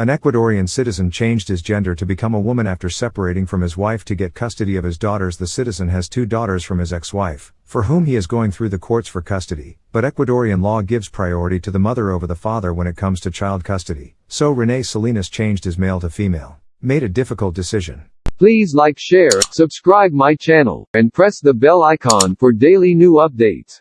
An Ecuadorian citizen changed his gender to become a woman after separating from his wife to get custody of his daughters. The citizen has two daughters from his ex wife, for whom he is going through the courts for custody, but Ecuadorian law gives priority to the mother over the father when it comes to child custody. So Rene Salinas changed his male to female. Made a difficult decision. Please like share, subscribe my channel, and press the bell icon for daily new updates.